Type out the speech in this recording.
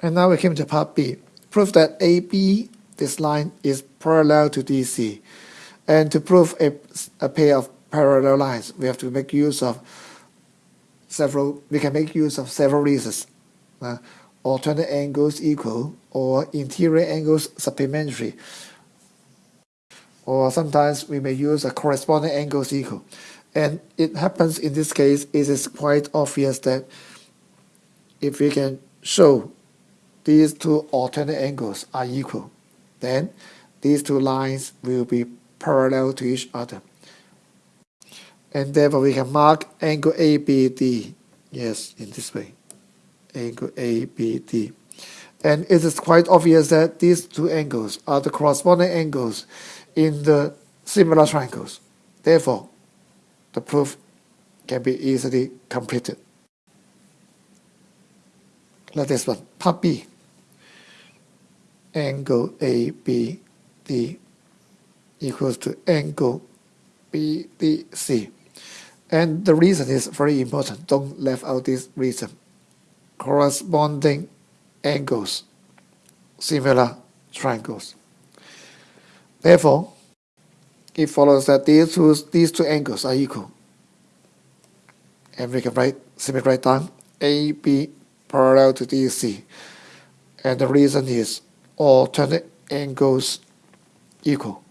And now we came to part B. Prove that AB, this line, is parallel to DC. And to prove a, a pair of parallel lines, we have to make use of several, we can make use of several reasons. Uh, alternate angles equal or interior angles supplementary. Or sometimes we may use a corresponding angles equal. And it happens in this case, it is quite obvious that if we can show these two alternate angles are equal, then these two lines will be parallel to each other. And therefore we can mark angle ABD, yes, in this way, angle ABD. And it is quite obvious that these two angles are the corresponding angles in the similar triangles. Therefore, the proof can be easily completed. Like this one, part B. Angle ABD equals to angle BDC. And the reason is very important. Don't leave out this reason. Corresponding angles, similar triangles. Therefore, it follows that these two, these two angles are equal. And we can write, simply write down AB parallel to DC. And the reason is alternate angles equal.